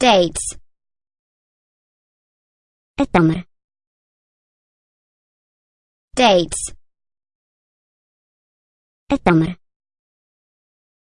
dates. التمر dates. التمر